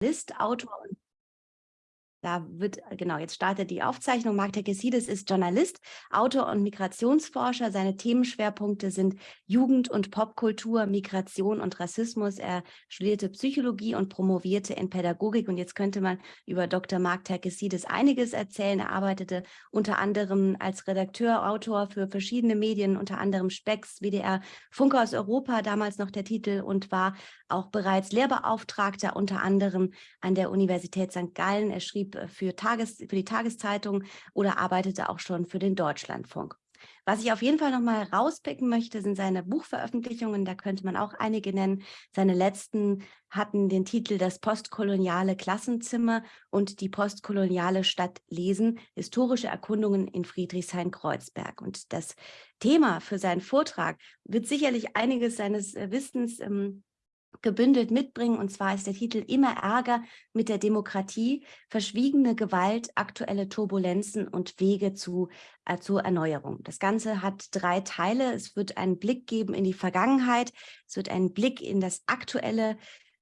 List, Autor und da wird, äh, genau, jetzt startet die Aufzeichnung. Marc Tekesides ist Journalist, Autor und Migrationsforscher. Seine Themenschwerpunkte sind Jugend- und Popkultur, Migration und Rassismus. Er studierte Psychologie und promovierte in Pädagogik. Und jetzt könnte man über Dr. Marc Tekesides einiges erzählen. Er arbeitete unter anderem als Redakteur, Autor für verschiedene Medien, unter anderem Spex, WDR, Funke aus Europa, damals noch der Titel, und war auch bereits Lehrbeauftragter unter anderem an der Universität St. Gallen. Er schrieb äh, für, Tages, für die Tageszeitung oder arbeitete auch schon für den Deutschlandfunk. Was ich auf jeden Fall nochmal rauspicken möchte, sind seine Buchveröffentlichungen. Da könnte man auch einige nennen. Seine letzten hatten den Titel Das postkoloniale Klassenzimmer und die postkoloniale Stadt Lesen, historische Erkundungen in Friedrichshain-Kreuzberg. Und das Thema für seinen Vortrag wird sicherlich einiges seines äh, Wissens ähm, gebündelt mitbringen. Und zwar ist der Titel Immer Ärger mit der Demokratie, verschwiegene Gewalt, aktuelle Turbulenzen und Wege zu, äh, zur Erneuerung. Das Ganze hat drei Teile. Es wird einen Blick geben in die Vergangenheit, es wird einen Blick in das Aktuelle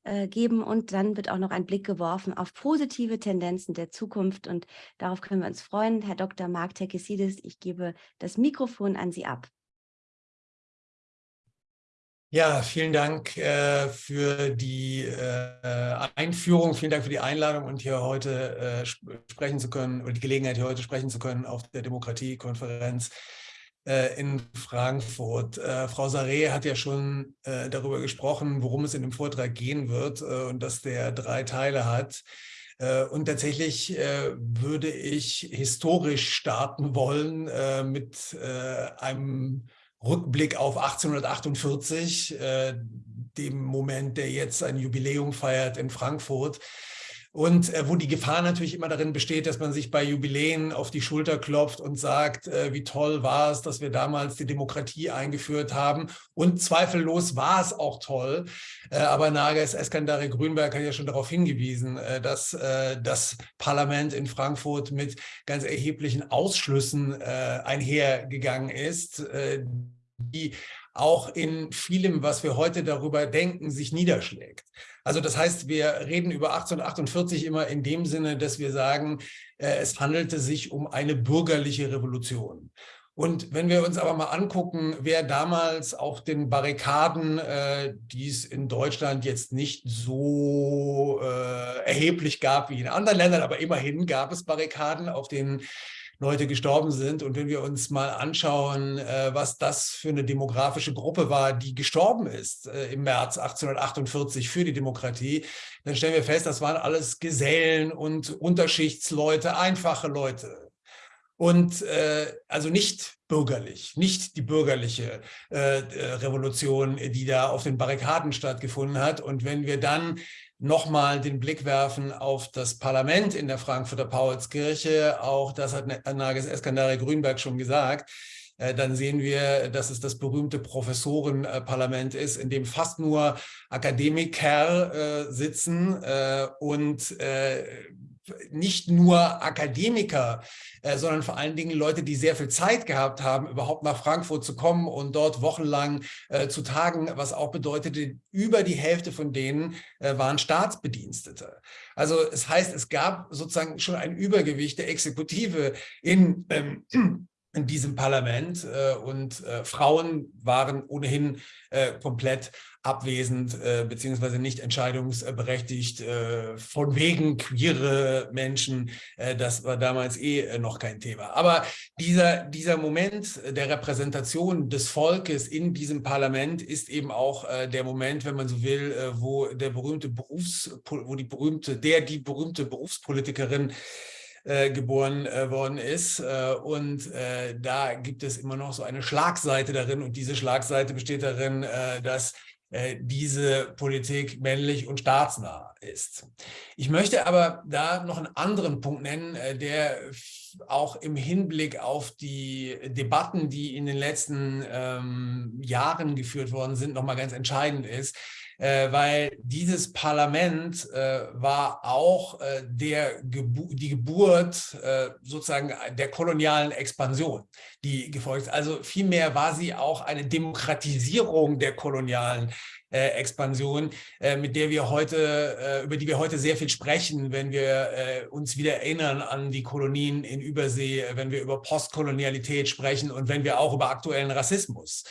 äh, geben und dann wird auch noch ein Blick geworfen auf positive Tendenzen der Zukunft und darauf können wir uns freuen. Herr Dr. Mark Tekesidis, ich gebe das Mikrofon an Sie ab. Ja, vielen Dank äh, für die äh, Einführung, vielen Dank für die Einladung und hier heute äh, sprechen zu können, oder die Gelegenheit, hier heute sprechen zu können auf der Demokratiekonferenz äh, in Frankfurt. Äh, Frau Saré hat ja schon äh, darüber gesprochen, worum es in dem Vortrag gehen wird und dass der drei Teile hat. Und tatsächlich würde ich historisch starten wollen mit einem Rückblick auf 1848, äh, dem Moment, der jetzt ein Jubiläum feiert in Frankfurt. Und äh, wo die Gefahr natürlich immer darin besteht, dass man sich bei Jubiläen auf die Schulter klopft und sagt, äh, wie toll war es, dass wir damals die Demokratie eingeführt haben. Und zweifellos war es auch toll. Äh, aber Nages Eskandari Grünberg hat ja schon darauf hingewiesen, äh, dass äh, das Parlament in Frankfurt mit ganz erheblichen Ausschlüssen äh, einhergegangen ist, die auch in vielem, was wir heute darüber denken, sich niederschlägt. Also das heißt, wir reden über 1848 immer in dem Sinne, dass wir sagen, äh, es handelte sich um eine bürgerliche Revolution. Und wenn wir uns aber mal angucken, wer damals auf den Barrikaden, äh, die es in Deutschland jetzt nicht so äh, erheblich gab wie in anderen Ländern, aber immerhin gab es Barrikaden, auf denen Leute gestorben sind. Und wenn wir uns mal anschauen, äh, was das für eine demografische Gruppe war, die gestorben ist äh, im März 1848 für die Demokratie, dann stellen wir fest, das waren alles Gesellen und Unterschichtsleute, einfache Leute. Und äh, also nicht bürgerlich, nicht die bürgerliche äh, äh Revolution, die da auf den Barrikaden stattgefunden hat. Und wenn wir dann nochmal den Blick werfen auf das Parlament in der Frankfurter Paulskirche. Auch das hat Nages Eskandari Grünberg schon gesagt. Äh, dann sehen wir, dass es das berühmte Professorenparlament ist, in dem fast nur Akademiker äh, sitzen äh, und nicht nur Akademiker, äh, sondern vor allen Dingen Leute, die sehr viel Zeit gehabt haben, überhaupt nach Frankfurt zu kommen und dort wochenlang äh, zu tagen, was auch bedeutete, über die Hälfte von denen äh, waren Staatsbedienstete. Also es heißt, es gab sozusagen schon ein Übergewicht der Exekutive in ähm, in diesem Parlament und Frauen waren ohnehin komplett abwesend äh, beziehungsweise nicht entscheidungsberechtigt äh, von wegen queere Menschen. Äh, das war damals eh äh, noch kein Thema. Aber dieser, dieser Moment der Repräsentation des Volkes in diesem Parlament ist eben auch äh, der Moment, wenn man so will, äh, wo der berühmte Berufs, wo die berühmte, der die berühmte Berufspolitikerin äh, geboren äh, worden ist. Äh, und äh, da gibt es immer noch so eine Schlagseite darin. Und diese Schlagseite besteht darin, dass diese Politik männlich und staatsnah ist. Ich möchte aber da noch einen anderen Punkt nennen, äh, der auch im Hinblick auf die Debatten, die in den letzten ähm, Jahren geführt worden sind, nochmal ganz entscheidend ist. Äh, weil dieses Parlament äh, war auch äh, der Gebu die Geburt äh, sozusagen der kolonialen Expansion, die gefolgt ist. Also vielmehr war sie auch eine Demokratisierung der kolonialen äh, Expansion, äh, mit der wir heute, über die wir heute sehr viel sprechen, wenn wir uns wieder erinnern an die Kolonien in Übersee, wenn wir über Postkolonialität sprechen und wenn wir auch über aktuellen Rassismus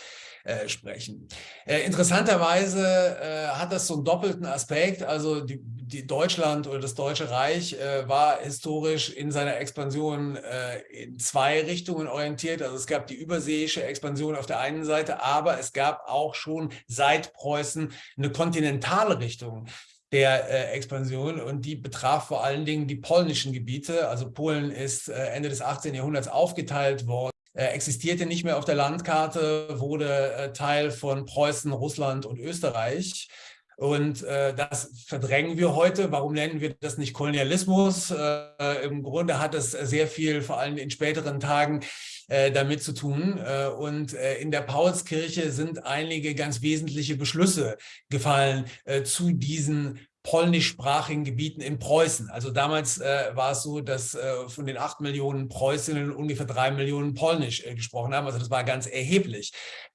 äh, sprechen. Äh, interessanterweise äh, hat das so einen doppelten Aspekt. Also die, die Deutschland oder das Deutsche Reich äh, war historisch in seiner Expansion äh, in zwei Richtungen orientiert. Also es gab die überseeische Expansion auf der einen Seite, aber es gab auch schon seit Preußen eine kontinentale Richtung der äh, Expansion und die betraf vor allen Dingen die polnischen Gebiete. Also Polen ist äh, Ende des 18. Jahrhunderts aufgeteilt worden existierte nicht mehr auf der Landkarte, wurde äh, Teil von Preußen, Russland und Österreich. Und äh, das verdrängen wir heute. Warum nennen wir das nicht Kolonialismus? Äh, Im Grunde hat es sehr viel, vor allem in späteren Tagen, äh, damit zu tun. Äh, und in der Paulskirche sind einige ganz wesentliche Beschlüsse gefallen zu diesen polnischsprachigen Gebieten in Preußen. Also damals äh, war es so, dass äh, von den acht Millionen Preußinnen ungefähr drei Millionen Polnisch äh, gesprochen haben. Also das war ganz erheblich,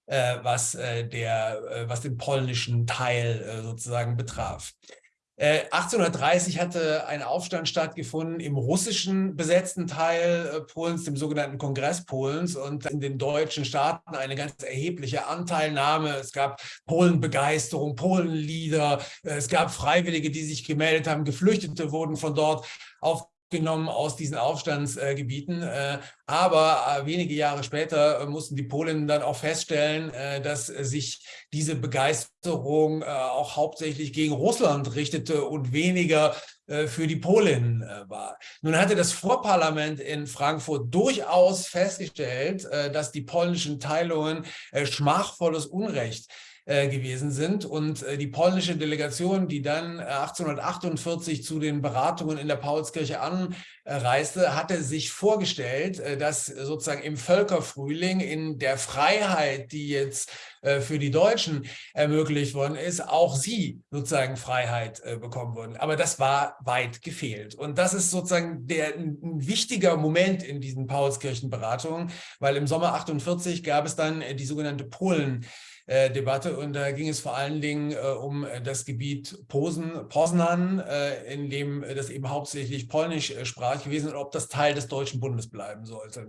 äh, was, äh, der, äh, was den polnischen Teil sozusagen betraf. 1830 äh, hatte ein Aufstand stattgefunden im russischen besetzten Teil äh, Polens, dem sogenannten Kongress Polens und in den deutschen Staaten eine ganz erhebliche Anteilnahme. Es gab Polenbegeisterung, Polenlieder, äh, es gab Freiwillige, die sich gemeldet haben, Geflüchtete wurden von dort auf genommen aus diesen Aufstandsgebieten. Äh, aber äh, wenige Jahre später äh, mussten die Polen dann auch feststellen, dass sich diese Begeisterung auch hauptsächlich gegen Russland richtete und weniger für die Polen war. Nun hatte das Vorparlament in Frankfurt durchaus festgestellt, dass die polnischen Teilungen schmachvolles Unrecht gewesen sind. Und äh, die polnische Delegation, die dann 1848 äh, zu den Beratungen in der Paulskirche anreiste, hatte sich vorgestellt, dass sozusagen im Völkerfrühling in der Freiheit, die jetzt für die Deutschen ermöglicht worden ist, auch sie sozusagen Freiheit bekommen würden. Aber das war weit gefehlt. Und das ist sozusagen der, ein wichtiger Moment in diesen Paulskirchenberatungen, weil im Sommer 48 gab es dann die sogenannte Polen- äh, Debatte und da ging es vor allen Dingen äh, um äh, das Gebiet Posen, Poznan, äh, in dem das eben hauptsächlich polnisch äh, sprach gewesen und ob das Teil des Deutschen Bundes bleiben sollte.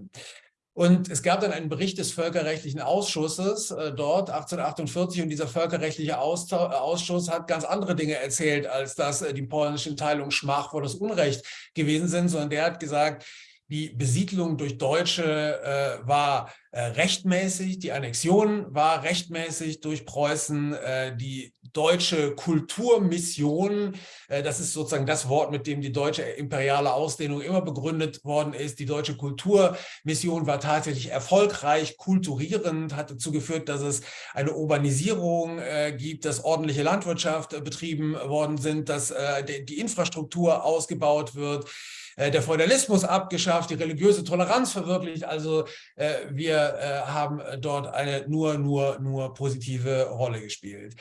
Und es gab dann einen Bericht des Völkerrechtlichen Ausschusses äh, dort 1848 und dieser völkerrechtliche Austausch, Ausschuss hat ganz andere Dinge erzählt, als dass äh, die polnischen Teilungen schmachvolles Unrecht gewesen sind, sondern der hat gesagt, die Besiedlung durch Deutsche äh, war äh, rechtmäßig, die Annexion war rechtmäßig durch Preußen, äh, die deutsche Kulturmission, äh, das ist sozusagen das Wort, mit dem die deutsche imperiale Ausdehnung immer begründet worden ist. Die deutsche Kulturmission war tatsächlich erfolgreich, kulturierend, hat dazu geführt, dass es eine Urbanisierung äh, gibt, dass ordentliche Landwirtschaft äh, betrieben worden sind, dass die, die Infrastruktur ausgebaut wird, äh, der Feudalismus abgeschafft, die religiöse Toleranz verwirklicht. Also äh, wir äh, haben dort eine nur, nur, nur positive Rolle gespielt.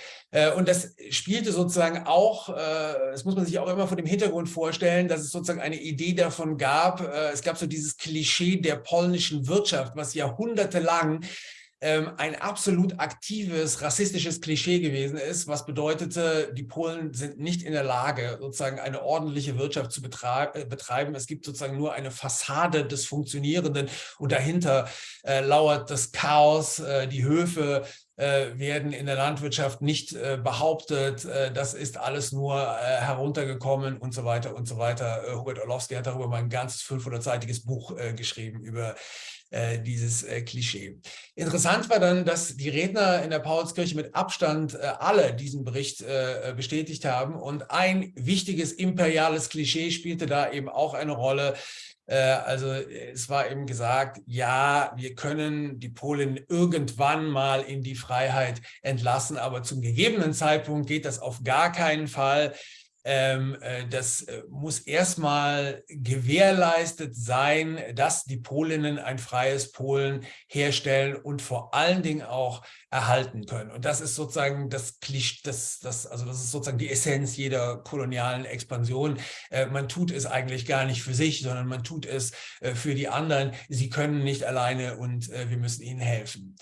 und das spielte sozusagen auch, das muss man sich auch immer vor dem Hintergrund vorstellen, dass es sozusagen eine Idee davon gab, es gab so dieses Klischee der polnischen Wirtschaft, was jahrhundertelang ähm, ein absolut aktives rassistisches Klischee gewesen ist, was bedeutete, die Polen sind nicht in der Lage, sozusagen eine ordentliche Wirtschaft zu äh, betreiben. Es gibt sozusagen nur eine Fassade des Funktionierenden und dahinter äh, lauert das Chaos, äh, die Höfe äh, werden in der Landwirtschaft nicht äh, behauptet, das ist alles nur heruntergekommen und so weiter und so weiter. Hubert Orlowski hat darüber mal ein ganzes 500-seitiges Buch geschrieben über äh, dieses äh, Klischee. Interessant war dann, dass die Redner in der Paulskirche mit Abstand äh, alle diesen Bericht äh, bestätigt haben und ein wichtiges imperiales Klischee spielte da eben auch eine Rolle. Äh, also es war eben gesagt, ja, wir können die Polen irgendwann mal in die Freiheit entlassen, aber zum gegebenen Zeitpunkt geht das auf gar keinen Fall. Ähm, äh, das äh, muss erstmal gewährleistet sein, dass die Polinnen ein freies Polen herstellen und vor allen Dingen auch erhalten können. Und das ist sozusagen das Klischee, das, das, also das ist sozusagen die Essenz jeder kolonialen Expansion. Äh, man tut es eigentlich gar nicht für sich, sondern man tut es für die anderen. Sie können nicht alleine und wir müssen ihnen helfen.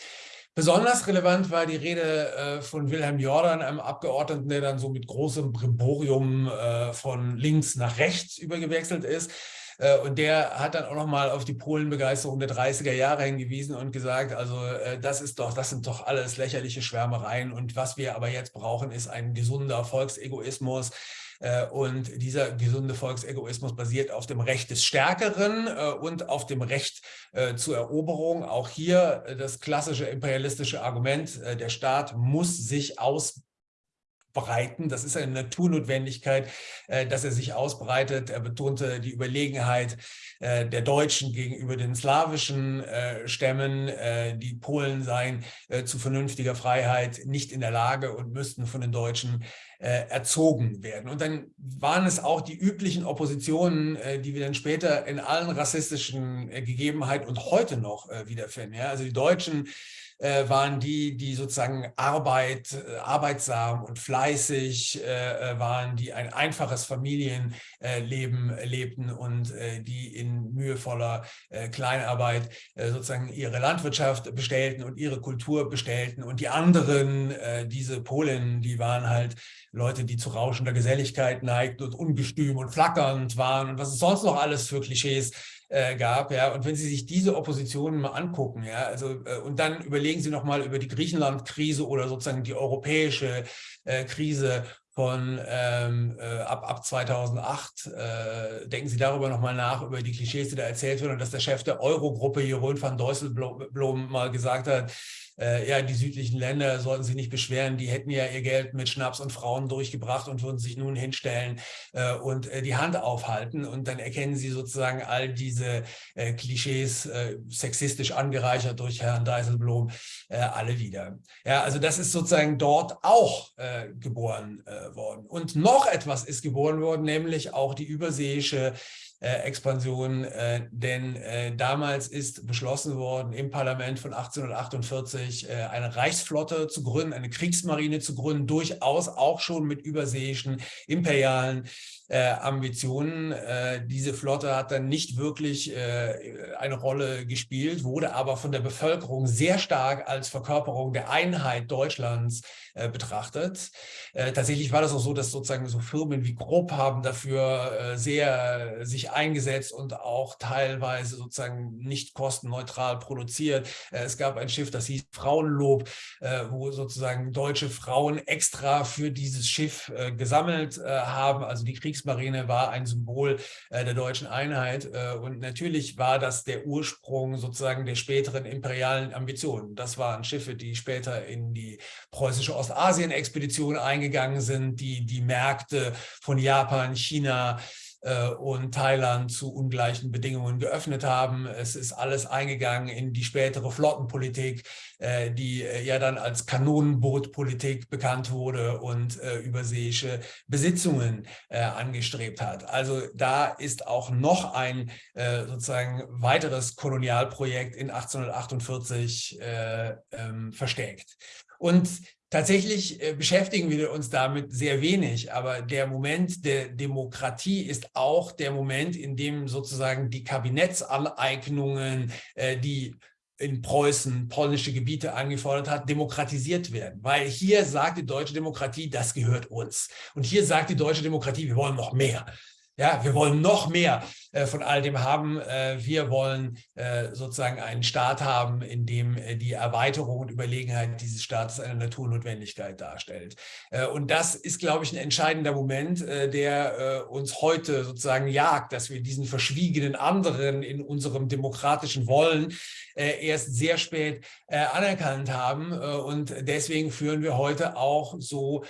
Besonders relevant war die Rede äh, von Wilhelm Jordan, einem Abgeordneten, der dann so mit großem Brimborium äh, von links nach rechts übergewechselt ist. Äh, und der hat dann auch nochmal auf die Polenbegeisterung der 30er Jahre hingewiesen und gesagt, also äh, das ist doch, das sind doch alles lächerliche Schwärmereien. Und was wir aber jetzt brauchen, ist ein gesunder Volksegoismus, und dieser gesunde Volksegoismus basiert auf dem Recht des Stärkeren äh, und auf dem Recht äh, zur Eroberung. Auch hier das klassische imperialistische Argument, der Staat muss sich aus breiten. Das ist eine Naturnotwendigkeit, dass er sich ausbreitet. Er betonte die Überlegenheit der Deutschen gegenüber den slawischen Stämmen. Die Polen seien zu vernünftiger Freiheit nicht in der Lage und müssten von den Deutschen äh, erzogen werden. Und dann waren es auch die üblichen Oppositionen, äh, die wir dann später in allen rassistischen äh, Gegebenheiten und heute noch äh, wiederfinden. Also die Deutschen äh, waren die, die sozusagen Arbeit, äh, arbeitsam und fleißig äh, waren, die ein einfaches Familienleben lebten und die in mühevoller Kleinarbeit sozusagen ihre Landwirtschaft bestellten und ihre Kultur bestellten. Und die anderen, diese Polen, die waren halt Leute, die zu rauschender Geselligkeit neigten und ungestüm und flackernd waren und was es sonst noch alles für Klischees äh, gab. Ja, und wenn Sie sich diese Oppositionen mal angucken, ja, also äh, und dann überlegen Sie noch mal über die Griechenland-Krise oder sozusagen die europäische äh, Krise von ähm, äh, ab, ab 2008. Äh, denken Sie darüber nochmal nach, über die Klischees, die da erzählt werden und dass der Chef der Eurogruppe, Jeroen van Dijsselbloem, mal gesagt hat, äh, ja, die südlichen Länder sollten sich nicht beschweren, die hätten ja ihr Geld mit Schnaps und Frauen durchgebracht und würden sich nun hinstellen äh, und äh, die Hand aufhalten. Und dann erkennen sie sozusagen all diese äh, Klischees, äh, sexistisch angereichert durch Herrn Dijsselbloem, äh, alle wieder. Ja, also das ist sozusagen dort auch geboren worden. Und noch etwas ist geboren worden, nämlich auch die überseeische Expansion, äh, denn äh, damals ist beschlossen worden im Parlament von 1848 äh, eine Reichsflotte zu gründen, eine Kriegsmarine zu gründen, durchaus auch schon mit überseeischen imperialen äh, Ambitionen. Äh, diese Flotte hat dann nicht wirklich äh, eine Rolle gespielt, wurde aber von der Bevölkerung sehr stark als Verkörperung der Einheit Deutschlands äh, betrachtet. Äh, tatsächlich war das auch so, dass sozusagen so Firmen wie Grob haben dafür äh, sehr sich eingesetzt und auch teilweise sozusagen nicht kostenneutral produziert. es gab ein Schiff, das hieß Frauenlob, wo sozusagen deutsche Frauen extra für dieses Schiff gesammelt haben. Also die Kriegs Kriegsmarine war ein Symbol äh, der deutschen Einheit äh, und natürlich war das der Ursprung sozusagen der späteren imperialen Ambitionen. Das waren Schiffe, die später in die preußische Ostasien-Expedition eingegangen sind, die die Märkte von Japan, China, äh, und Thailand zu ungleichen Bedingungen geöffnet haben. Es ist alles eingegangen in die spätere Flottenpolitik, äh, die äh, ja dann als Kanonenbootpolitik bekannt wurde und überseeische Besitzungen angestrebt hat. Also da ist auch noch ein sozusagen weiteres Kolonialprojekt in 1848 ähm, versteckt. Und Tatsächlich äh, beschäftigen wir uns damit sehr wenig, aber der Moment der Demokratie ist auch der Moment, in dem sozusagen die Kabinettsaneignungen, äh, die in Preußen polnische Gebiete angefordert hat, demokratisiert werden. Weil hier sagt die deutsche Demokratie, das gehört uns. Und hier sagt die deutsche Demokratie, wir wollen noch mehr. Ja, wir wollen noch mehr äh, von all dem haben. Äh, wir wollen äh, sozusagen einen Staat haben, in dem äh, die Erweiterung und Überlegenheit dieses Staates eine Naturnotwendigkeit darstellt. Äh, und das ist, glaube ich, ein entscheidender Moment, äh, der uns heute sozusagen jagt, dass wir diesen verschwiegenen anderen in unserem demokratischen Wollen erst sehr spät anerkannt haben. und deswegen führen wir heute auch so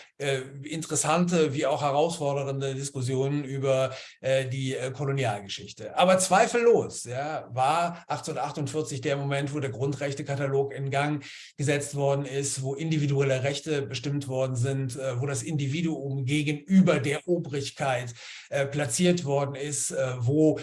interessante wie auch herausfordernde Diskussionen über äh, die äh, Kolonialgeschichte. Aber zweifellos ja, war 1848 der Moment, wo der Grundrechtekatalog in Gang gesetzt worden ist, wo individuelle Rechte bestimmt worden sind, äh, wo das Individuum gegenüber der Obrigkeit äh, platziert worden ist, äh, wo äh,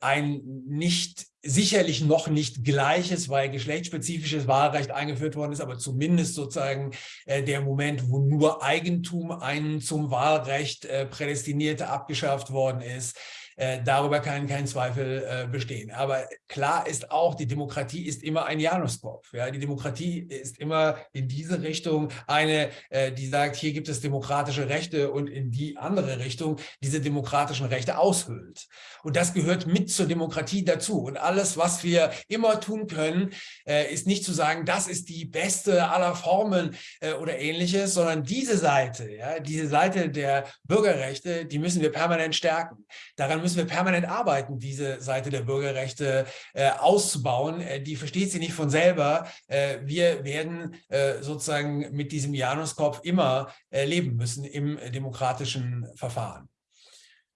ein nicht sicherlich noch nicht gleiches, weil geschlechtsspezifisches Wahlrecht eingeführt worden ist, aber zumindest sozusagen äh, der Moment, wo nur Eigentum ein zum Wahlrecht äh, prädestinierte abgeschafft worden ist. Äh, darüber kann kein Zweifel äh, bestehen. Aber klar ist auch, die Demokratie ist immer ein Januskopf. Ja? Die Demokratie ist immer in diese Richtung eine, äh, die sagt, hier gibt es demokratische Rechte und in die andere Richtung diese demokratischen Rechte aushöhlt. Und das gehört mit zur Demokratie dazu. Und alles, was wir immer tun können, äh, ist nicht zu sagen, das ist die beste aller Formen äh, oder ähnliches, sondern diese Seite, ja, diese Seite der Bürgerrechte, die müssen wir permanent stärken. Daran müssen wir permanent arbeiten, diese Seite der Bürgerrechte äh, auszubauen. Äh, die versteht sie nicht von selber. Äh, wir werden äh, sozusagen mit diesem Januskopf immer äh, leben müssen im demokratischen Verfahren.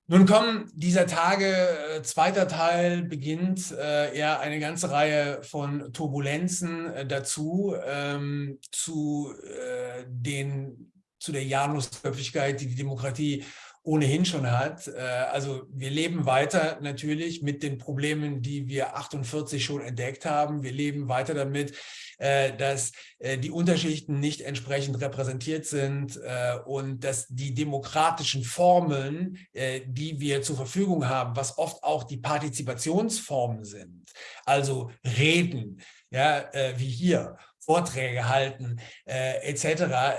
Nun kommen dieser Tage, äh, zweiter Teil beginnt äh, eher eine ganze Reihe von Turbulenzen äh, dazu, ähm, zu, äh, den, zu der Janusköpfigkeit, die die Demokratie ohnehin schon hat. Äh, also wir leben weiter natürlich mit den Problemen, die wir 48 schon entdeckt haben. Wir leben weiter damit, äh, dass äh, die Unterschichten nicht entsprechend repräsentiert sind und dass die demokratischen Formeln, die wir zur Verfügung haben, was oft auch die Partizipationsformen sind, also Reden, ja, wie hier, Vorträge halten äh, etc.,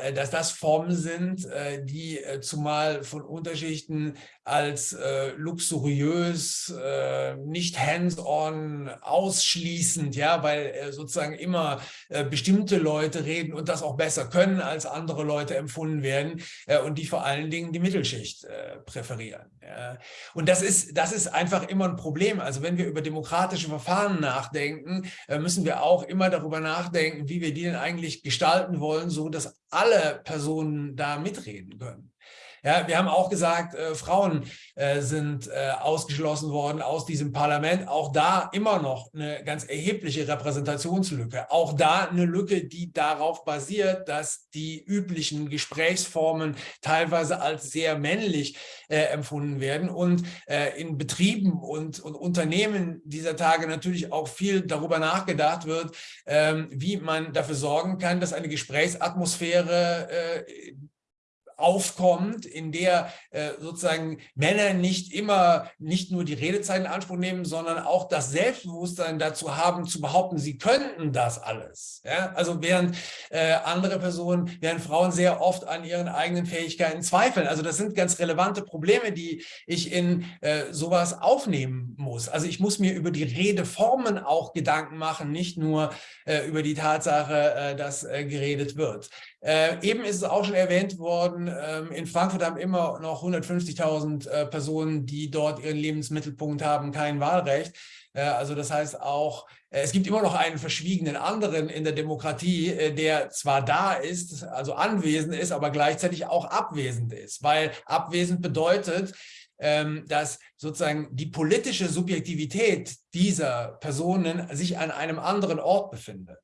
äh, dass das Formen sind, äh, die äh, zumal von Unterschichten als äh, luxuriös, äh, nicht hands-on, ausschließend, ja, weil sozusagen immer bestimmte Leute reden und das auch besser können, als andere Leute empfunden werden und die vor allen Dingen die Mittelschicht präferieren. Ja. Und das ist, das ist einfach immer ein Problem. Also wenn wir über demokratische Verfahren nachdenken, müssen wir auch immer darüber nachdenken, wie wir die denn eigentlich gestalten wollen, so dass alle Personen da mitreden können. Ja, wir haben auch gesagt, äh, Frauen äh, sind äh, ausgeschlossen worden aus diesem Parlament. Auch da immer noch eine ganz erhebliche Repräsentationslücke. Auch da eine Lücke, die darauf basiert, dass die üblichen Gesprächsformen teilweise als sehr männlich äh, empfunden werden und äh, in Betrieben und, und Unternehmen dieser Tage natürlich auch viel darüber nachgedacht wird, ähm, wie man dafür sorgen kann, dass eine Gesprächsatmosphäre äh, aufkommt, in der äh, sozusagen Männer nicht immer, nicht nur die Redezeit in Anspruch nehmen, sondern auch das Selbstbewusstsein dazu haben, zu behaupten, sie könnten das alles. Ja? Also während äh, andere Personen, während Frauen sehr oft an ihren eigenen Fähigkeiten zweifeln. Also das sind ganz relevante Probleme, die ich in äh, sowas aufnehmen muss. Also ich muss mir über die Redeformen auch Gedanken machen, nicht nur äh, über die Tatsache, äh, dass äh, geredet wird. Äh, eben ist es auch schon erwähnt worden, ähm, in Frankfurt haben immer noch 150.000 äh, Personen, die dort ihren Lebensmittelpunkt haben, kein Wahlrecht. Äh, also das heißt auch, äh, es gibt immer noch einen verschwiegenen anderen in der Demokratie, äh, der zwar da ist, also anwesend ist, aber gleichzeitig auch abwesend ist. Weil abwesend bedeutet, ähm, dass sozusagen die politische Subjektivität dieser Personen sich an einem anderen Ort befindet.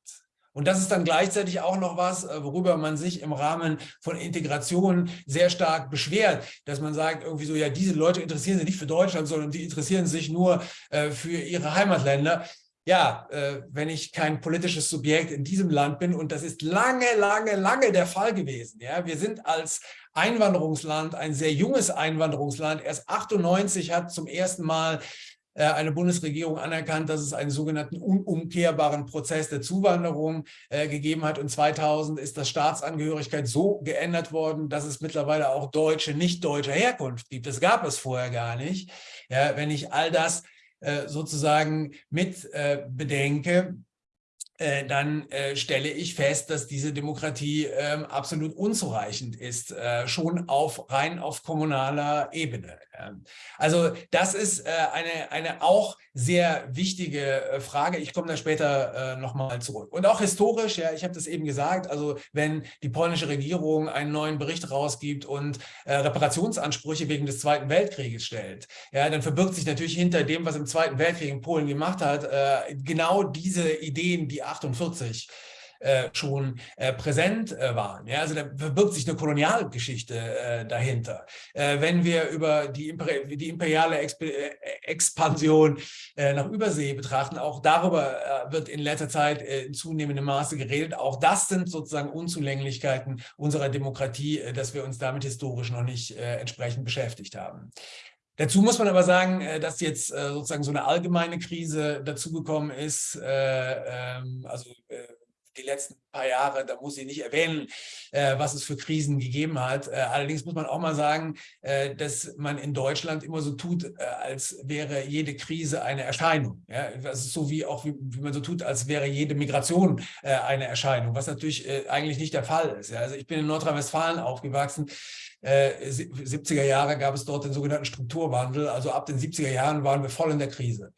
Und das ist dann gleichzeitig auch noch was, äh, worüber man sich im Rahmen von Integration sehr stark beschwert, dass man sagt irgendwie so, ja, diese Leute interessieren sich nicht für Deutschland, sondern die interessieren sich nur äh, für ihre Heimatländer. Ja, äh, wenn ich kein politisches Subjekt in diesem Land bin und das ist lange, lange, lange der Fall gewesen. Ja, wir sind als Einwanderungsland, ein sehr junges Einwanderungsland. Erst 98 hat zum ersten Mal eine Bundesregierung anerkannt, dass es einen sogenannten unumkehrbaren Prozess der Zuwanderung äh, gegeben hat. Und 2000 ist das Staatsangehörigkeit so geändert worden, dass es mittlerweile auch Deutsche nicht deutscher Herkunft gibt. Das gab es vorher gar nicht. Ja, wenn ich all das äh, sozusagen mit bedenke, äh, dann äh, stelle ich fest, dass diese Demokratie äh, absolut unzureichend ist, äh, schon auf rein auf kommunaler Ebene. Also das ist äh, eine, eine auch sehr wichtige äh, Frage. Ich komme da später äh, nochmal zurück. Und auch historisch, ja, ich habe das eben gesagt, also wenn die polnische Regierung einen neuen Bericht rausgibt und Reparationsansprüche wegen des Zweiten Weltkrieges stellt, ja, dann verbirgt sich natürlich hinter dem, was im Zweiten Weltkrieg in Polen gemacht hat, genau diese Ideen, die 48 äh, schon äh, präsent äh, waren. Also da verbirgt sich eine Kolonialgeschichte dahinter. Wenn wir über die, Imperi die imperiale Exp Expansion nach Übersee betrachten, auch darüber wird in letzter Zeit in zunehmendem Maße geredet. Auch das sind sozusagen Unzulänglichkeiten unserer Demokratie, dass wir uns damit historisch noch nicht entsprechend beschäftigt haben. Dazu muss man aber sagen, äh, dass jetzt äh, sozusagen so eine allgemeine Krise dazugekommen ist. Äh, ähm, also die letzten paar Jahre, da muss ich nicht erwähnen, äh, was es für Krisen gegeben hat. Allerdings muss man auch mal sagen, dass man in Deutschland immer so tut, als wäre jede Krise eine Erscheinung. Das ist so wie auch, wie, man so tut, als wäre jede Migration eine Erscheinung, was natürlich eigentlich nicht der Fall ist. Also ich bin in Nordrhein-Westfalen aufgewachsen. 70er Jahre gab es dort den sogenannten Strukturwandel. Also ab den 70er Jahren waren wir voll in der Krise.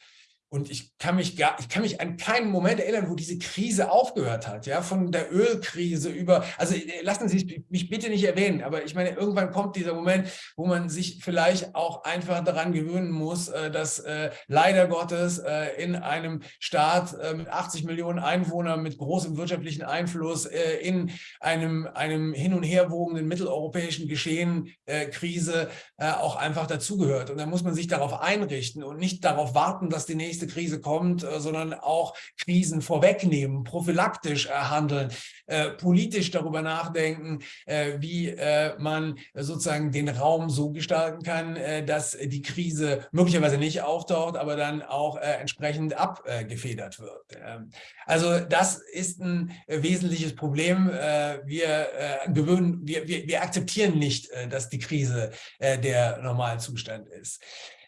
Und ich kann mich gar, ich kann mich an keinen Moment erinnern, wo diese Krise aufgehört hat, ja, von der Ölkrise über, also äh, lassen Sie mich bitte nicht erwähnen, aber ich meine, irgendwann kommt dieser Moment, wo man sich vielleicht auch einfach daran gewöhnen muss, äh, dass äh, leider Gottes in einem Staat mit 80 Millionen Einwohnern mit großem wirtschaftlichen Einfluss in einem, einem hin und her wogenden mitteleuropäischen Geschehen Krise auch einfach dazugehört. Und da muss man sich darauf einrichten und nicht darauf warten, dass die nächste nächste Krise kommt, äh, sondern auch Krisen vorwegnehmen, prophylaktisch äh, handeln, äh, politisch darüber nachdenken, wie man sozusagen den Raum so gestalten kann, dass die Krise möglicherweise nicht auftaucht, aber dann auch entsprechend abgefedert wird. Ähm, also das ist ein wesentliches Problem. Wir, gewöhnen, wir, wir, wir akzeptieren nicht, dass die Krise der Normalzustand ist.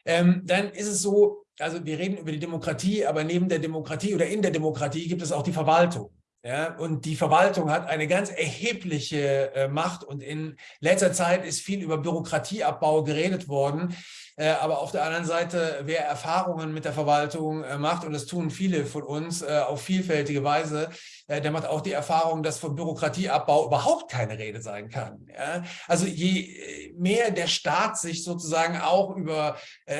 Ähm, dann ist es so, also wir reden über die Demokratie, aber neben der Demokratie oder in der Demokratie gibt es auch die Verwaltung. Ja, und die Verwaltung hat eine ganz erhebliche äh, Macht und in letzter Zeit ist viel über Bürokratieabbau geredet worden. Äh, aber auf der anderen Seite, wer Erfahrungen mit der Verwaltung äh, macht, und das tun viele von uns äh, auf vielfältige Weise, der macht auch die Erfahrung, dass von Bürokratieabbau überhaupt keine Rede sein kann. Also je mehr der Staat sich sozusagen auch über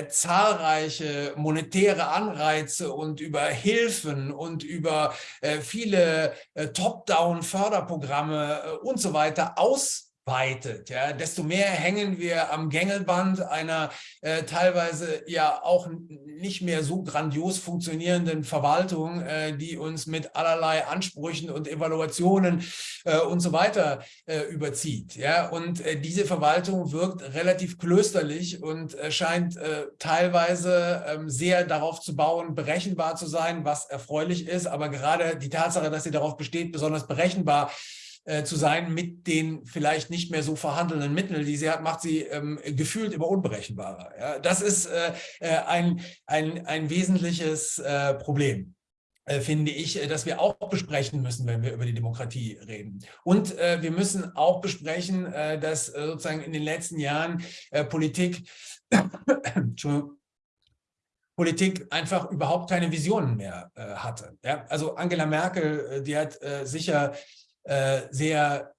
zahlreiche monetäre Anreize und über Hilfen und über viele Top-Down-Förderprogramme und so weiter aus weitet, ja, desto mehr hängen wir am Gängelband einer äh, teilweise ja auch nicht mehr so grandios funktionierenden Verwaltung, äh, die uns mit allerlei Ansprüchen und Evaluationen äh, und so weiter äh, überzieht. Ja, und äh, diese Verwaltung wirkt relativ klösterlich und äh, scheint teilweise ähm, sehr darauf zu bauen, berechenbar zu sein, was erfreulich ist. Aber gerade die Tatsache, dass sie darauf besteht, besonders berechenbar äh, zu sein mit den vielleicht nicht mehr so vorhandenen Mitteln, die sie hat, macht sie ähm, gefühlt immer unberechenbarer. Ja? Das ist äh, äh, ein, ein, ein wesentliches äh, Problem äh, finde ich, dass wir auch besprechen müssen, wenn wir über die Demokratie reden. Und äh, wir müssen auch besprechen, äh, dass äh, sozusagen in den letzten Jahren Politik, Politik einfach überhaupt keine Visionen mehr hatte. Ja? Also Angela Merkel, die hat sicher sehr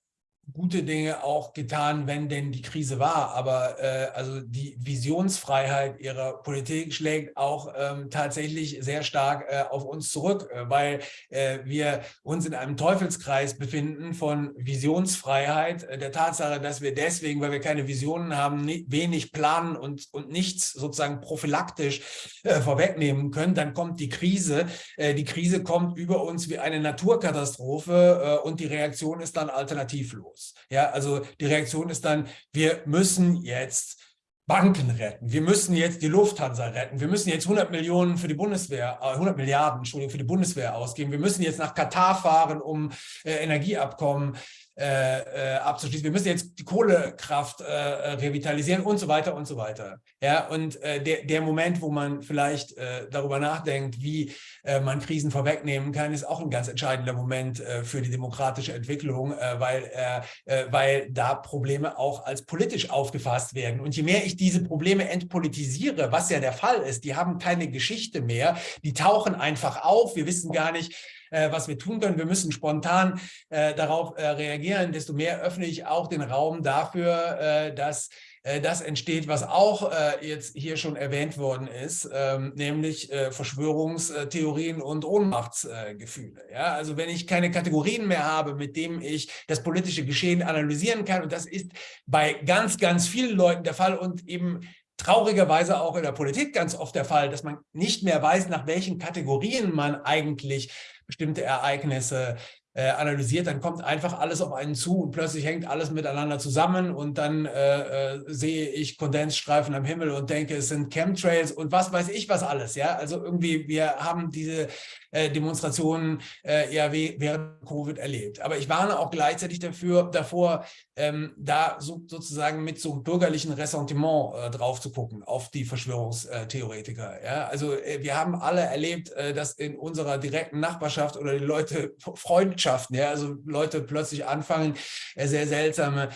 gute Dinge auch getan, wenn denn die Krise war. Aber äh, also die Visionsfreiheit ihrer Politik schlägt auch ähm, tatsächlich sehr stark äh, auf uns zurück, äh, weil äh, wir uns in einem Teufelskreis befinden von Visionsfreiheit, äh, der Tatsache, dass wir deswegen, weil wir keine Visionen haben, wenig planen und, und nichts sozusagen prophylaktisch äh, vorwegnehmen können. Dann kommt die Krise. die Krise kommt über uns wie eine Naturkatastrophe und die Reaktion ist dann alternativlos los. Ja, also die Reaktion ist dann, wir müssen jetzt Banken retten. Wir müssen jetzt die Lufthansa retten. Wir müssen jetzt 100 Millionen für die Bundeswehr, 100 äh, Milliarden, Entschuldigung, für die Bundeswehr ausgeben. Wir müssen jetzt nach Katar fahren, um äh, Energieabkommen äh, äh, abzuschließen. Wir müssen jetzt die Kohlekraft äh, revitalisieren und so weiter und so weiter. Ja, und äh, der, der Moment, wo man vielleicht äh, darüber nachdenkt, wie äh, man Krisen vorwegnehmen kann, ist auch ein ganz entscheidender Moment für die demokratische Entwicklung, weil, weil da Probleme auch als politisch aufgefasst werden. Und je mehr ich diese Probleme entpolitisiere, was ja der Fall ist, die haben keine Geschichte mehr, die tauchen einfach auf, wir wissen gar nicht, äh, was wir tun können. Wir müssen spontan äh, darauf äh, reagieren. Desto mehr öffne ich auch den Raum dafür, äh, dass äh, das entsteht, was auch äh, jetzt hier schon erwähnt worden ist, ähm, nämlich Verschwörungstheorien und Ohnmachtsgefühle. Ja, also wenn ich keine Kategorien mehr habe, mit denen ich das politische Geschehen analysieren kann, und das ist bei ganz, ganz vielen Leuten der Fall und eben traurigerweise auch in der Politik ganz oft der Fall, dass man nicht mehr weiß, nach welchen Kategorien man eigentlich bestimmte Ereignisse äh, analysiert, dann kommt einfach alles auf einen zu und plötzlich hängt alles miteinander zusammen und dann äh, äh, sehe ich Kondensstreifen am Himmel und denke, es sind Chemtrails und was weiß ich was alles. Ja, Also irgendwie, wir haben diese äh, Demonstrationen äh, ja während Covid erlebt. Aber ich warne auch gleichzeitig dafür, davor, ähm, da so, sozusagen mit so bürgerlichen Ressentiment äh, drauf zu gucken auf die Verschwörungstheoretiker. Ja? Also äh, wir haben alle erlebt, äh, dass in unserer direkten Nachbarschaft oder die Leute Freundschaften, ja, also Leute plötzlich anfangen, äh, sehr seltsame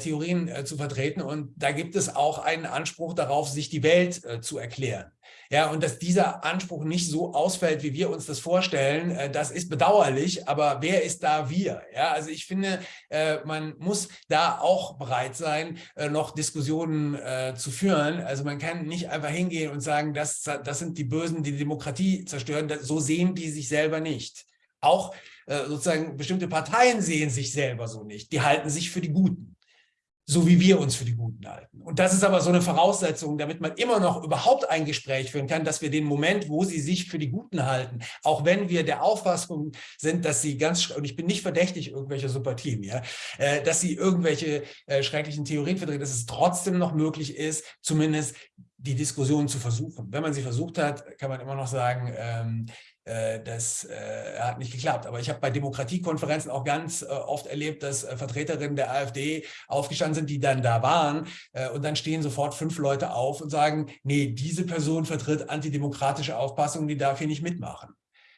Theorien zu vertreten. Und da gibt es auch einen Anspruch darauf, sich die Welt zu erklären. Ja, und dass dieser Anspruch nicht so ausfällt, wie wir uns das vorstellen, äh, das ist bedauerlich, aber wer ist da wir? Ja, also ich finde, äh, man muss da auch bereit sein, äh, noch Diskussionen zu führen. Also man kann nicht einfach hingehen und sagen, das, das sind die Bösen, die die Demokratie zerstören. So sehen die sich selber nicht. Auch sozusagen bestimmte Parteien sehen sich selber so nicht. Die halten sich für die Guten so wie wir uns für die Guten halten. Und das ist aber so eine Voraussetzung, damit man immer noch überhaupt ein Gespräch führen kann, dass wir den Moment, wo sie sich für die Guten halten, auch wenn wir der Auffassung sind, dass sie ganz, und ich bin nicht verdächtig irgendwelcher Sympathien, ja, äh, dass sie irgendwelche äh, schrecklichen Theorien vertreten, dass es trotzdem noch möglich ist, zumindest die Diskussion zu versuchen. Wenn man sie versucht hat, kann man immer noch sagen, ähm, äh, das äh, hat nicht geklappt. Aber ich habe bei Demokratiekonferenzen auch ganz äh, oft erlebt, dass Vertreterinnen der AfD aufgestanden sind, die dann da waren. und dann stehen sofort fünf Leute auf und sagen, nee, diese Person vertritt antidemokratische Auffassungen, die darf hier nicht mitmachen.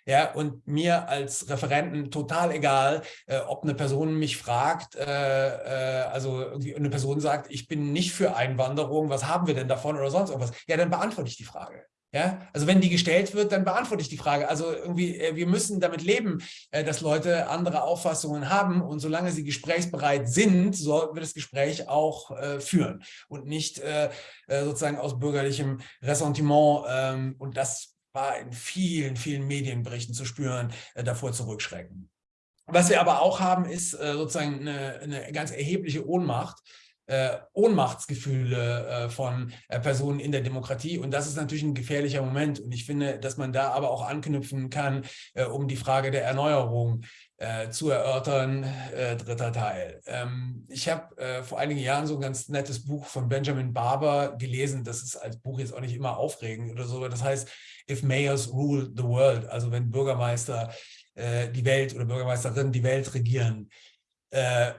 Ja, und mir als Referenten total egal, äh, ob eine Person mich fragt, äh, äh, also irgendwie eine Person sagt, ich bin nicht für Einwanderung, was haben wir denn davon oder sonst irgendwas? Ja, dann beantworte ich die Frage. Ja, also wenn die gestellt wird, dann beantworte ich die Frage. Also irgendwie, äh, wir müssen damit leben, äh, dass Leute andere Auffassungen haben und solange sie gesprächsbereit sind, sollten wir das Gespräch auch äh, führen und nicht sozusagen aus bürgerlichem Ressentiment. Ähm, und das war in vielen, vielen Medienberichten zu spüren, davor zurückschrecken. Was wir aber auch haben, ist sozusagen eine, eine ganz erhebliche Ohnmacht äh, Ohnmachtsgefühle äh, von äh, Personen in der Demokratie. Und das ist natürlich ein gefährlicher Moment. Und ich finde, dass man da aber auch anknüpfen kann, äh, um die Frage der Erneuerung äh, zu erörtern, äh, dritter Teil. Ähm, ich habe vor einigen Jahren so ein ganz nettes Buch von Benjamin Barber gelesen. Das ist als Buch jetzt auch nicht immer aufregend oder so. Das heißt, If Mayors Rule the World, also wenn Bürgermeister die Welt oder Bürgermeisterinnen die Welt regieren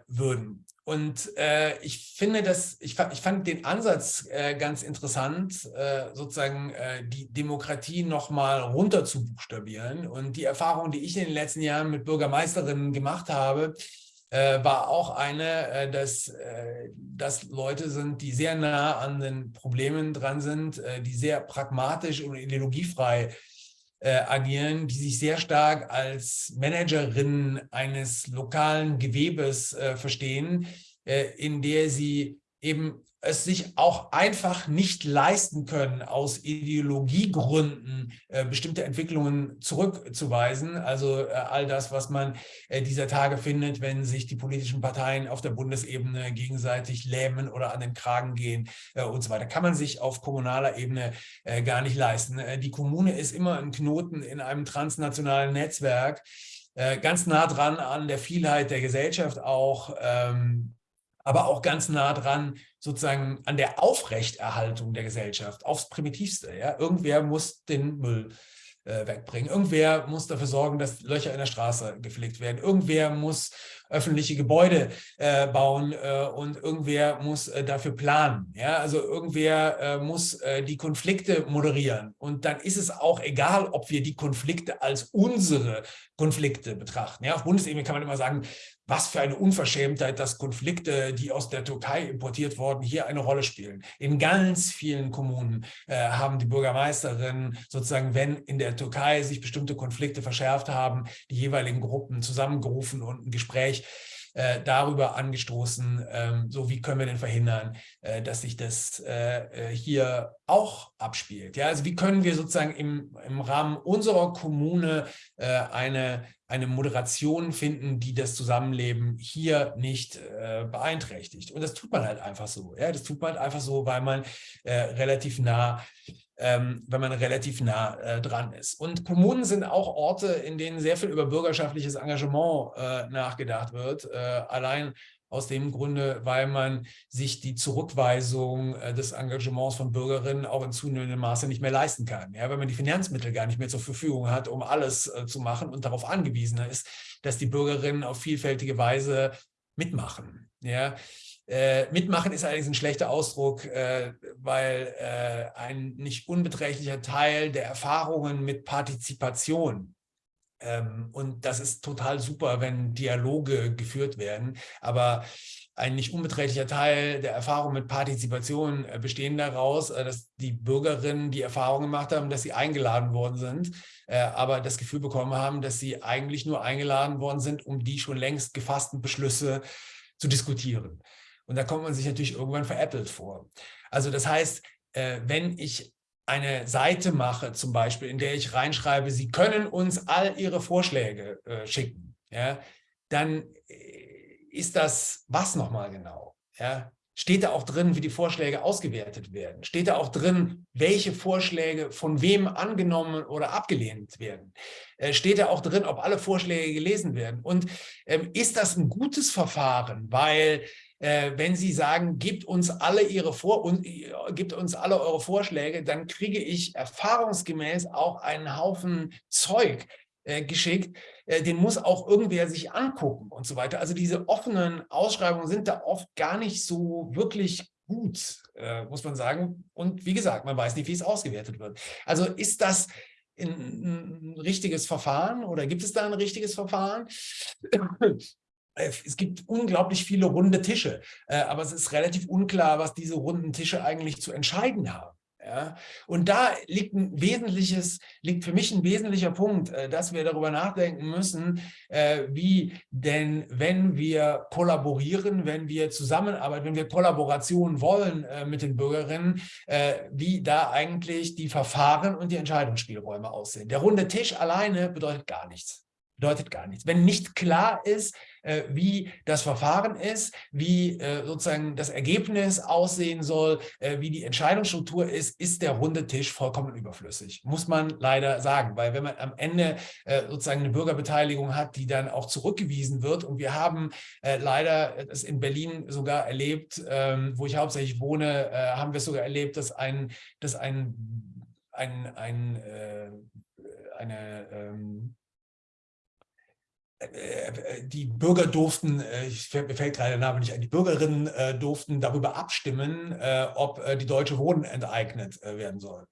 würden. Und äh, ich finde das, ich, ich fand den Ansatz äh, ganz interessant, äh, sozusagen äh, die Demokratie nochmal runter zu buchstabieren. Und die Erfahrung, die ich in den letzten Jahren mit Bürgermeisterinnen gemacht habe, äh, war auch eine, äh, dass das Leute sind, die sehr nah an den Problemen dran sind, die sehr pragmatisch und ideologiefrei äh, agieren, die sich sehr stark als Managerin eines lokalen Gewebes äh, verstehen, äh, in der sie eben es sich auch einfach nicht leisten können, aus Ideologiegründen äh, bestimmte Entwicklungen zurückzuweisen. Also äh, all das, was man äh, dieser Tage findet, wenn sich die politischen Parteien auf der Bundesebene gegenseitig lähmen oder an den Kragen gehen und so weiter, kann man sich auf kommunaler Ebene gar nicht leisten. Die Kommune ist immer ein Knoten in einem transnationalen Netzwerk, ganz nah dran an der Vielheit der Gesellschaft auch. Ähm, aber auch ganz nah dran sozusagen an der Aufrechterhaltung der Gesellschaft, aufs Primitivste. Ja? Irgendwer muss den Müll äh, wegbringen. Irgendwer muss dafür sorgen, dass Löcher in der Straße gepflegt werden. Irgendwer muss öffentliche Gebäude äh, bauen äh, und irgendwer muss äh, dafür planen. Ja? Also irgendwer äh, muss äh, die Konflikte moderieren. Und dann ist es auch egal, ob wir die Konflikte als unsere Konflikte betrachten. Ja? Auf Bundesebene kann man immer sagen, was für eine Unverschämtheit, dass Konflikte, die aus der Türkei importiert wurden, hier eine Rolle spielen. In ganz vielen Kommunen äh, haben die Bürgermeisterinnen sozusagen, wenn in der Türkei sich bestimmte Konflikte verschärft haben, die jeweiligen Gruppen zusammengerufen und ein Gespräch äh, darüber angestoßen, ähm, so wie können wir denn verhindern, äh, dass sich das äh, hier auch abspielt. Ja, also wie können wir sozusagen im, im Rahmen unserer Kommune eine, eine Moderation finden, die das Zusammenleben hier nicht äh, beeinträchtigt. Und das tut man halt einfach so. Ja, das tut man halt einfach so, weil man relativ nah ähm, wenn man relativ nah äh, dran ist. Und Kommunen sind auch Orte, in denen sehr viel über bürgerschaftliches Engagement äh, nachgedacht wird. Äh, allein aus dem Grunde, weil man sich die Zurückweisung äh, des Engagements von Bürgerinnen auch in zunehmendem Maße nicht mehr leisten kann. Ja, wenn man die Finanzmittel gar nicht mehr zur Verfügung hat, um alles äh, zu machen und darauf angewiesen ist, dass die Bürgerinnen auf vielfältige Weise mitmachen. Ja, äh, mitmachen ist allerdings ein schlechter Ausdruck, äh, weil äh, ein nicht unbeträchtlicher Teil der Erfahrungen mit Partizipation und das ist total super, wenn Dialoge geführt werden, aber ein nicht unbeträchtlicher Teil der Erfahrungen mit Partizipation äh, bestehen daraus, äh, dass die Bürgerinnen die Erfahrung gemacht haben, dass sie eingeladen worden sind, aber das Gefühl bekommen haben, dass sie eigentlich nur eingeladen worden sind, um die schon längst gefassten Beschlüsse zu diskutieren. Und da kommt man sich natürlich irgendwann veräppelt vor. Also das heißt, äh, wenn ich eine Seite mache, zum Beispiel, in der ich reinschreibe, Sie können uns all Ihre Vorschläge äh, schicken, ja, dann äh, ist das was nochmal genau? Ja? Steht da auch drin, wie die Vorschläge ausgewertet werden? Steht da auch drin, welche Vorschläge von wem angenommen oder abgelehnt werden? Äh, steht da auch drin, ob alle Vorschläge gelesen werden? Und ähm, ist das ein gutes Verfahren? Weil äh, wenn Sie sagen, gibt uns alle Ihre Vor und, äh, gibt uns alle eure Vorschläge, dann kriege ich erfahrungsgemäß auch einen Haufen Zeug äh, geschickt, äh, den muss auch irgendwer sich angucken und so weiter. Also diese offenen Ausschreibungen sind da oft gar nicht so wirklich gut, äh, muss man sagen. Und wie gesagt, man weiß nicht, wie es ausgewertet wird. Also ist das ein richtiges Verfahren oder gibt es da ein richtiges Verfahren? Äh, es gibt unglaublich viele runde Tische, äh, aber es ist relativ unklar, was diese runden Tische eigentlich zu entscheiden haben. Ja, und da liegt ein wesentliches, liegt für mich ein wesentlicher Punkt, äh, dass wir darüber nachdenken müssen, wie denn, wenn wir kollaborieren, wenn wir zusammenarbeiten, wenn wir Kollaboration wollen mit den Bürgerinnen, wie da eigentlich die Verfahren und die Entscheidungsspielräume aussehen. Der runde Tisch alleine bedeutet gar nichts bedeutet gar nichts. Wenn nicht klar ist, äh, wie das Verfahren ist, wie äh, sozusagen das Ergebnis aussehen soll, äh, wie die Entscheidungsstruktur ist, ist der runde Tisch vollkommen überflüssig. Muss man leider sagen, weil wenn man am Ende äh, sozusagen eine Bürgerbeteiligung hat, die dann auch zurückgewiesen wird und wir haben äh, leider es in Berlin sogar erlebt, ähm, wo ich hauptsächlich wohne, äh, haben wir es sogar erlebt, dass ein, dass ein, ein, ein eine ähm, äh, äh, die Bürger durften, äh, mir fällt gerade der Name nicht ein, die Bürgerinnen äh, durften darüber abstimmen, äh, ob äh, die Deutsche Wohnen enteignet werden soll.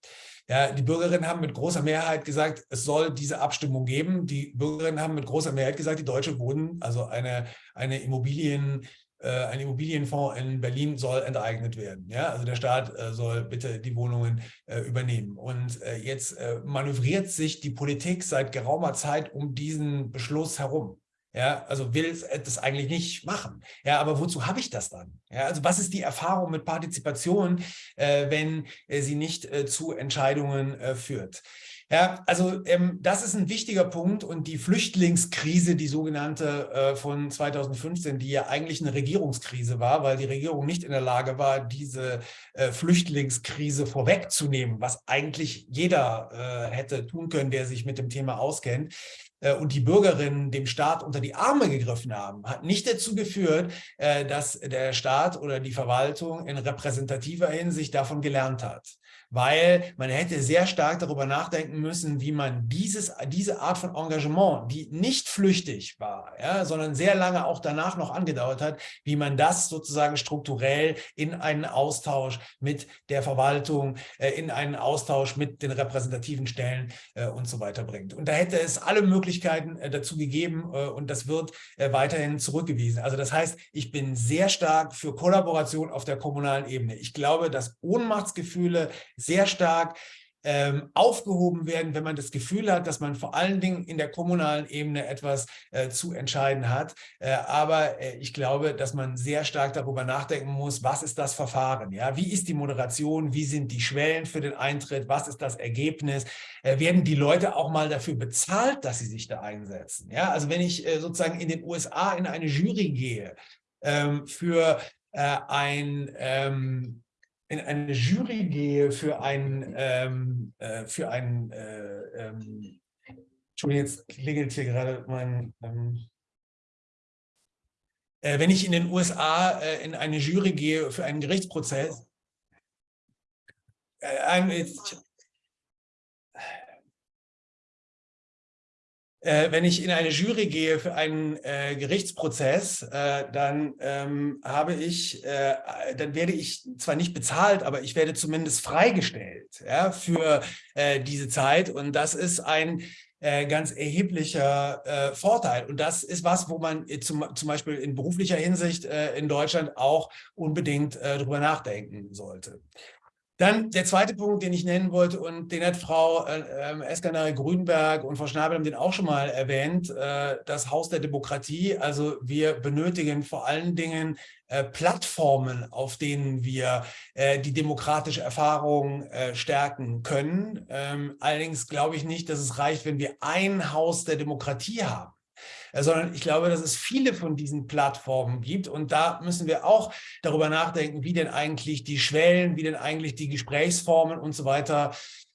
Ja, die Bürgerinnen haben mit großer Mehrheit gesagt, es soll diese Abstimmung geben. Die Bürgerinnen haben mit großer Mehrheit gesagt, die Deutsche Wohnen, also eine, eine Immobilien, äh, ein Immobilienfonds in Berlin soll enteignet werden. Ja? Also der Staat äh, soll bitte die Wohnungen äh, übernehmen. Und jetzt manövriert sich die Politik seit geraumer Zeit um diesen Beschluss herum. Ja, also will es das eigentlich nicht machen. Ja, aber wozu habe ich das dann? Ja, also was ist die Erfahrung mit Partizipation, äh, wenn äh, sie nicht äh, zu Entscheidungen führt? Ja, also ähm, das ist ein wichtiger Punkt und die Flüchtlingskrise, die sogenannte äh, von 2015, die ja eigentlich eine Regierungskrise war, weil die Regierung nicht in der Lage war, diese äh, Flüchtlingskrise vorwegzunehmen, was eigentlich jeder äh, hätte tun können, der sich mit dem Thema auskennt äh, und die Bürgerinnen dem Staat unter die Arme gegriffen haben, hat nicht dazu geführt, äh, dass der Staat oder die Verwaltung in repräsentativer Hinsicht davon gelernt hat weil man hätte sehr stark darüber nachdenken müssen, wie man dieses, diese Art von Engagement, die nicht flüchtig war, ja, sondern sehr lange auch danach noch angedauert hat, wie man das sozusagen strukturell in einen Austausch mit der Verwaltung, äh, in einen Austausch mit den repräsentativen Stellen äh, und so weiter bringt. Und da hätte es alle Möglichkeiten äh, dazu gegeben äh, und das wird äh, weiterhin zurückgewiesen. Also das heißt, ich bin sehr stark für Kollaboration auf der kommunalen Ebene. Ich glaube, dass Ohnmachtsgefühle sehr stark ähm, aufgehoben werden, wenn man das Gefühl hat, dass man vor allen Dingen in der kommunalen Ebene etwas äh, zu entscheiden hat. Äh, aber äh, ich glaube, dass man sehr stark darüber nachdenken muss, was ist das Verfahren? Ja? Wie ist die Moderation? Wie sind die Schwellen für den Eintritt? Was ist das Ergebnis? Äh, werden die Leute auch mal dafür bezahlt, dass sie sich da einsetzen? Ja? Also wenn ich äh, sozusagen in den USA in eine Jury gehe ähm, für äh, ein ähm, in eine Jury gehe für ein, ähm, äh, für ein, äh, ähm, Entschuldigung, jetzt klingelt hier gerade mein, ähm, äh, wenn ich in den USA äh, in eine Jury gehe für einen Gerichtsprozess, äh, jetzt, Äh, wenn ich in eine Jury gehe für einen äh, Gerichtsprozess, äh, dann ähm, habe ich, äh, dann werde ich zwar nicht bezahlt, aber ich werde zumindest freigestellt ja, für äh, diese Zeit. Und das ist ein äh, ganz erheblicher Vorteil. Und das ist was, wo man zum, zum Beispiel in beruflicher Hinsicht in Deutschland auch unbedingt drüber nachdenken sollte. Dann der zweite Punkt, den ich nennen wollte und den hat Frau äh, ähm, Eskanare Grünberg und Frau Schnabel haben den auch schon mal erwähnt, äh, das Haus der Demokratie. Also wir benötigen vor allen Dingen äh, Plattformen, auf denen wir äh, die demokratische Erfahrung äh, stärken können. Ähm, allerdings glaube ich nicht, dass es reicht, wenn wir ein Haus der Demokratie haben. Äh, sondern ich glaube, dass es viele von diesen Plattformen gibt und da müssen wir auch darüber nachdenken, wie denn eigentlich die Schwellen, wie denn eigentlich die Gesprächsformen und so weiter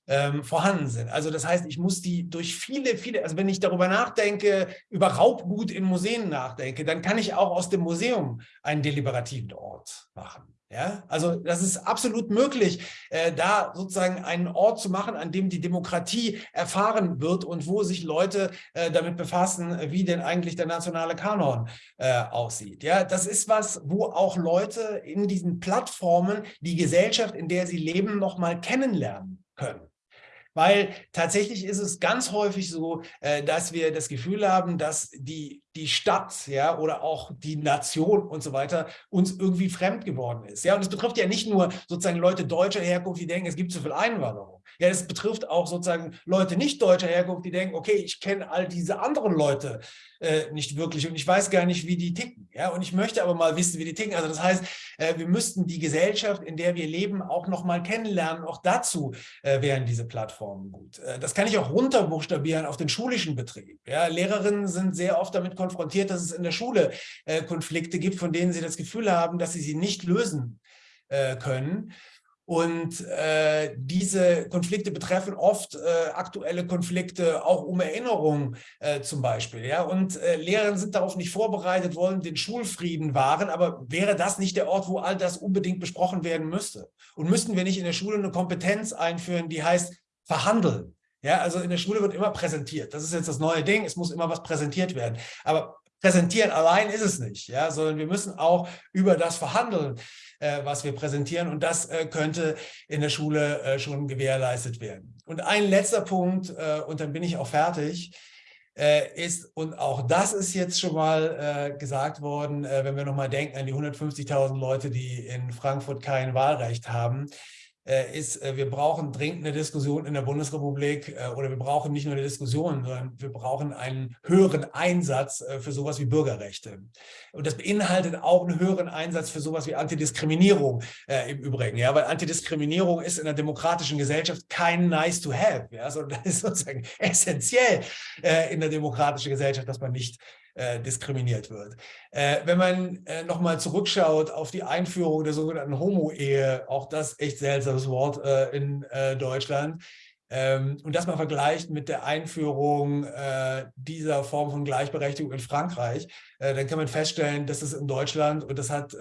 ähm, vorhanden sind. Also das heißt, ich muss die durch viele, viele, also wenn ich darüber nachdenke, über Raubgut in Museen nachdenke, dann kann ich auch aus dem Museum einen deliberativen Ort machen. Ja, also das ist absolut möglich, äh, da sozusagen einen Ort zu machen, an dem die Demokratie erfahren wird und wo sich Leute äh, damit befassen, wie denn eigentlich der nationale Kanon äh, aussieht. Ja, das ist was, wo auch Leute in diesen Plattformen die Gesellschaft, in der sie leben, noch mal kennenlernen können. Weil tatsächlich ist es ganz häufig so, äh, dass wir das Gefühl haben, dass die, die Stadt ja, oder auch die Nation und so weiter uns irgendwie fremd geworden ist. Ja, und es betrifft ja nicht nur sozusagen Leute deutscher Herkunft, die denken, es gibt zu viel Einwanderung. Ja, es betrifft auch sozusagen Leute nicht deutscher Herkunft, die denken, okay, ich kenne all diese anderen Leute äh, nicht wirklich und ich weiß gar nicht, wie die ticken. Ja, und ich möchte aber mal wissen, wie die ticken. Also das heißt, äh, wir müssten die Gesellschaft, in der wir leben, auch noch mal kennenlernen. Auch dazu äh, wären diese Plattformen gut. Äh, das kann ich auch runterbuchstabieren auf den schulischen Betrieb. Ja, Lehrerinnen sind sehr oft damit konfrontiert, dass es in der Schule äh, Konflikte gibt, von denen sie das Gefühl haben, dass sie sie nicht lösen äh, können. Und äh, diese Konflikte betreffen oft äh, aktuelle Konflikte, auch um Erinnerungen äh, zum Beispiel. Ja? Und äh, Lehrer sind darauf nicht vorbereitet, wollen den Schulfrieden wahren, aber wäre das nicht der Ort, wo all das unbedingt besprochen werden müsste? Und müssten wir nicht in der Schule eine Kompetenz einführen, die heißt verhandeln? Ja, also in der Schule wird immer präsentiert. Das ist jetzt das neue Ding, es muss immer was präsentiert werden. Aber präsentieren allein ist es nicht, ja, sondern wir müssen auch über das verhandeln, was wir präsentieren und das äh, könnte in der Schule äh, schon gewährleistet werden. Und ein letzter Punkt, äh, und dann bin ich auch fertig, äh, ist, und auch das ist jetzt schon mal äh, gesagt worden, wenn wir nochmal denken an die 150.000 Leute, die in Frankfurt kein Wahlrecht haben, äh, ist, äh, wir brauchen dringend eine Diskussion in der Bundesrepublik äh, oder wir brauchen nicht nur eine Diskussion, sondern wir brauchen einen höheren Einsatz für sowas wie Bürgerrechte. Und das beinhaltet auch einen höheren Einsatz für sowas wie Antidiskriminierung äh, im Übrigen, ja, weil Antidiskriminierung ist in einer demokratischen Gesellschaft kein nice to have, ja, sondern das ist sozusagen essentiell äh, in der demokratischen Gesellschaft, dass man nicht äh, diskriminiert wird. Äh, wenn man äh, nochmal zurückschaut auf die Einführung der sogenannten Homo-Ehe, auch das echt seltsames Wort äh, in äh, Deutschland, ähm, und das mal vergleicht mit der Einführung äh, dieser Form von Gleichberechtigung in Frankreich, dann kann man feststellen, dass es in Deutschland, und das hat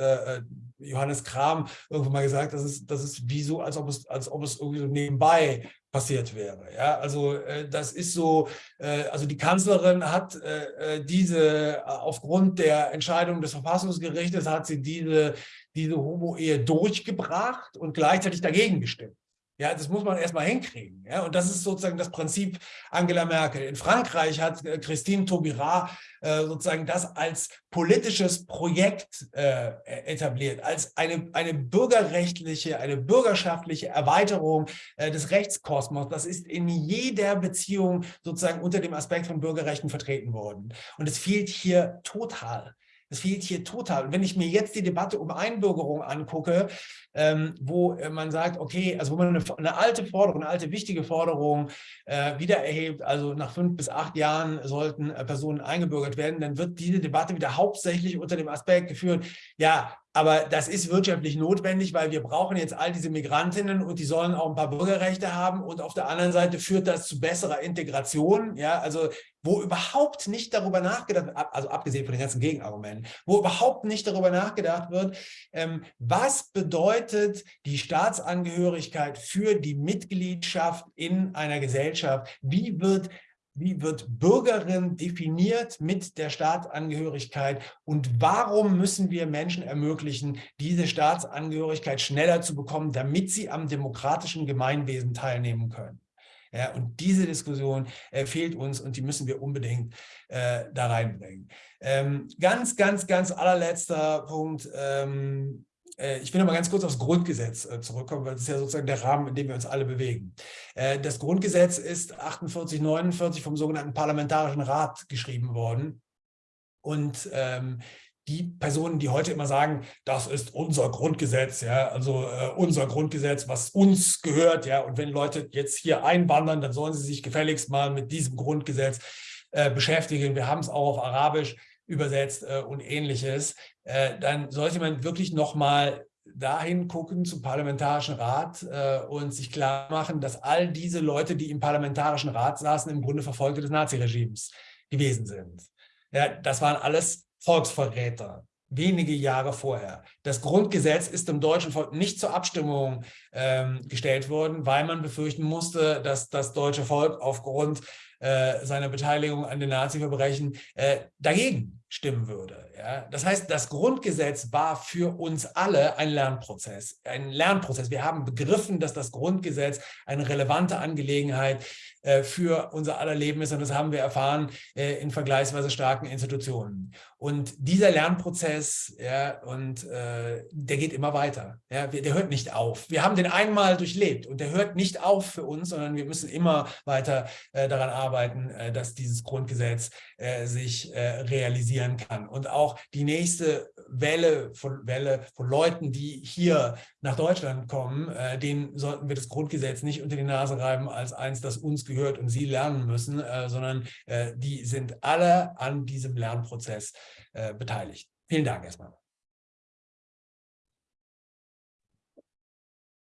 Johannes Kram irgendwann mal gesagt, das ist, das ist wie so, als ob es, als ob es irgendwie so nebenbei passiert wäre. Ja, also äh, das ist so, äh, also die Kanzlerin hat äh, äh diese, äh, aufgrund der Entscheidung des Verfassungsgerichtes hat sie diese, diese Homo-Ehe durchgebracht und gleichzeitig dagegen gestimmt. Ja, das muss man erstmal hinkriegen. Ja, und das ist sozusagen das Prinzip Angela Merkel. In Frankreich hat äh, Christine Taubira äh, sozusagen das als politisches Projekt äh, etabliert, als eine, eine bürgerrechtliche, eine bürgerschaftliche Erweiterung äh, des Rechtskosmos. Das ist in jeder Beziehung sozusagen unter dem Aspekt von Bürgerrechten vertreten worden. Und es fehlt hier total. Es fehlt hier total. Und wenn ich mir jetzt die Debatte um Einbürgerung angucke, ähm, wo äh, man sagt, okay, also wo man eine, eine alte Forderung, eine alte wichtige Forderung äh, wieder erhebt, also nach fünf bis acht Jahren sollten äh, Personen eingebürgert werden, dann wird diese Debatte wieder hauptsächlich unter dem Aspekt geführt, ja, aber das ist wirtschaftlich notwendig, weil wir brauchen jetzt all diese Migrantinnen und die sollen auch ein paar Bürgerrechte haben. Und auf der anderen Seite führt das zu besserer Integration. Ja, also wo überhaupt nicht darüber nachgedacht wird, also abgesehen von den ganzen Gegenargumenten, wo überhaupt nicht darüber nachgedacht wird, ähm, was bedeutet die Staatsangehörigkeit für die Mitgliedschaft in einer Gesellschaft? Wie wird wie wird Bürgerin definiert mit der Staatsangehörigkeit und warum müssen wir Menschen ermöglichen, diese Staatsangehörigkeit schneller zu bekommen, damit sie am demokratischen Gemeinwesen teilnehmen können. Ja, und diese Diskussion äh, fehlt uns und die müssen wir unbedingt äh, da reinbringen. Ähm, ganz, ganz, ganz allerletzter Punkt. Ähm, äh, ich will noch mal ganz kurz aufs Grundgesetz äh, zurückkommen, weil das ist ja sozusagen der Rahmen, in dem wir uns alle bewegen. Äh, das Grundgesetz ist 48, 49 vom sogenannten Parlamentarischen Rat geschrieben worden. Und ähm, die Personen, die heute immer sagen, das ist unser Grundgesetz, ja, also äh, unser Grundgesetz, was uns gehört, ja, und wenn Leute jetzt hier einwandern, dann sollen sie sich gefälligst mal mit diesem Grundgesetz äh, beschäftigen. Wir haben es auch auf Arabisch übersetzt äh, und ähnliches. Äh, dann sollte man wirklich nochmal dahin gucken zum Parlamentarischen Rat äh, und sich klar machen, dass all diese Leute, die im Parlamentarischen Rat saßen, im Grunde Verfolgte des Naziregimes gewesen sind. Ja, das waren alles Volksverräter, wenige Jahre vorher. Das Grundgesetz ist im deutschen Volk nicht zur Abstimmung ähm, gestellt worden, weil man befürchten musste, dass das deutsche Volk aufgrund äh, seiner Beteiligung an den Nazi-Verbrechen äh, dagegen stimmen würde. Ja? Das heißt, das Grundgesetz war für uns alle ein Lernprozess. Ein Lernprozess. Wir haben begriffen, dass das Grundgesetz eine relevante Angelegenheit für unser aller Leben ist und das haben wir erfahren äh, in vergleichsweise starken Institutionen. Und dieser Lernprozess, ja, und äh, der geht immer weiter. Ja, der hört nicht auf. Wir haben den einmal durchlebt und der hört nicht auf für uns, sondern wir müssen immer weiter äh, daran arbeiten, äh, dass dieses Grundgesetz äh, sich äh, realisieren kann. Und auch die nächste Welle von, Welle von Leuten, die hier nach Deutschland kommen, äh, denen sollten wir das Grundgesetz nicht unter die Nase reiben als eins, das uns gehört und sie lernen müssen, äh, sondern die sind alle an diesem Lernprozess äh, beteiligt. Vielen Dank erstmal.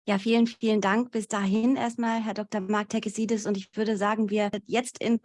Ja, vielen, vielen Dank bis dahin erstmal, Herr Dr. Mark Tekesidis. Und ich würde sagen, wir jetzt in